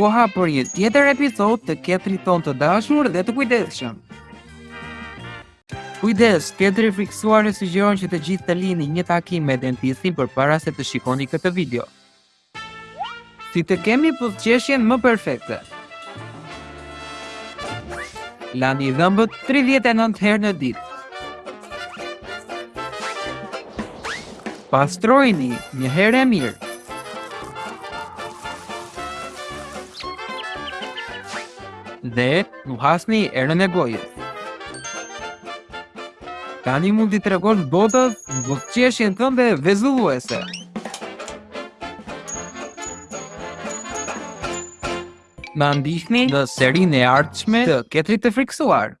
koha për një tjetër episod të ketrit tonë të dashur dhe të kujdesshëm. Kujdes, ketri i frikësuar e sugjeron që të gjithë të lini një takim me dentistin përpara se të shikoni këtë video. Si të kemi buzëqeshjen më perfekte? Lani dhëmbët 39 herë në ditë. Pastrojini një herë e mirë. Dhe nuhasni erën e gojës. Tani mund t'i tregosh botës buzëqeshjen tënde vezulluese. Na ndiqni në serinë e ardhshme të ketrit të frikësuar.